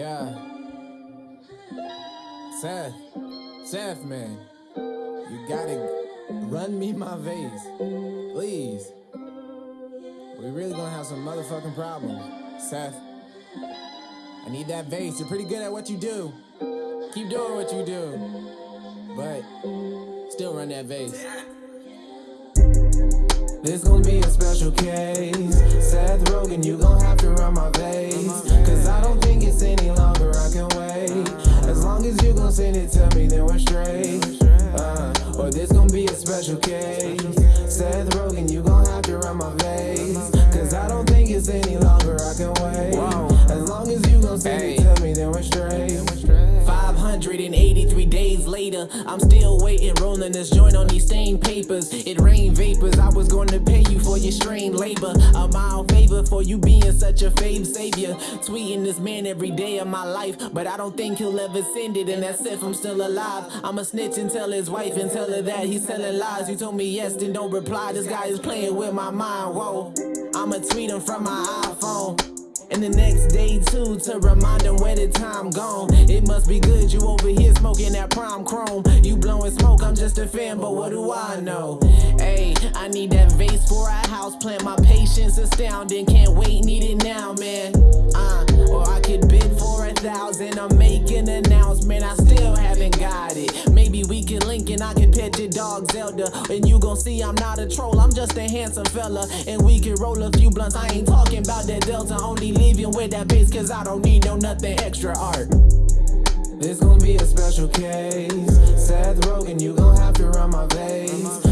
Yeah. Seth. Seth, man. You gotta run me my vase. Please. We really gonna have some motherfucking problem. Seth. I need that vase. You're pretty good at what you do. Keep doing what you do. But still run that vase. This gonna be a special case. Gon' send me, then we're straight. Uh, or this gon' be a special case. 583 days later, I'm still waiting, rolling this joint on these stained papers. It rained vapors, I was going to pay you for your strained labor. A mild favor for you being such a fave savior. Tweeting this man every day of my life, but I don't think he'll ever send it. And that's if I'm still alive. I'm a snitch and tell his wife and tell her that he's telling lies. You told me yes, then don't reply. This guy is playing with my mind. Whoa, I'ma tweet him from my iPhone. And the next day too to remind them where the time gone. It must be good you over here smoking that prime chrome. You blowing smoke, I'm just a fan, but what do I know? Hey, I need that vase for a house plant. My patience astounding, can't wait, need it now, man. Uh, or I could bend Thousand, I'm making an announcement, I still haven't got it. Maybe we can link and I can pet your dog Zelda. And you gon' see I'm not a troll, I'm just a handsome fella. And we can roll a few blunts, I ain't talking about that Delta. Only leaving with that bitch. cause I don't need no nothing extra art. This gon' be a special case. Seth Rogen, you gon' have to run my veins.